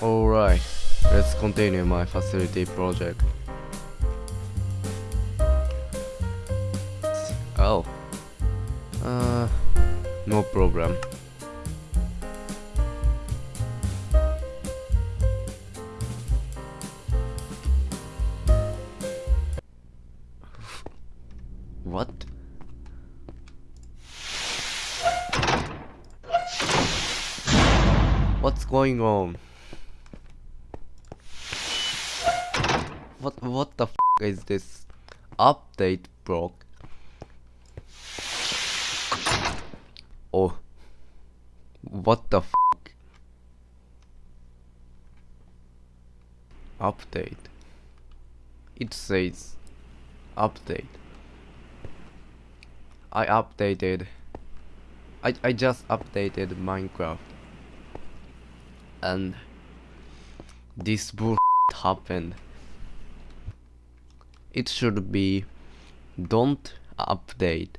Alright, let's continue my facility project. Oh. Uh, no problem. What? What's going on? What what the f is this? Update broke. Oh. What the Update. It says update. I updated I I just updated Minecraft and this bull happened. It should be don't update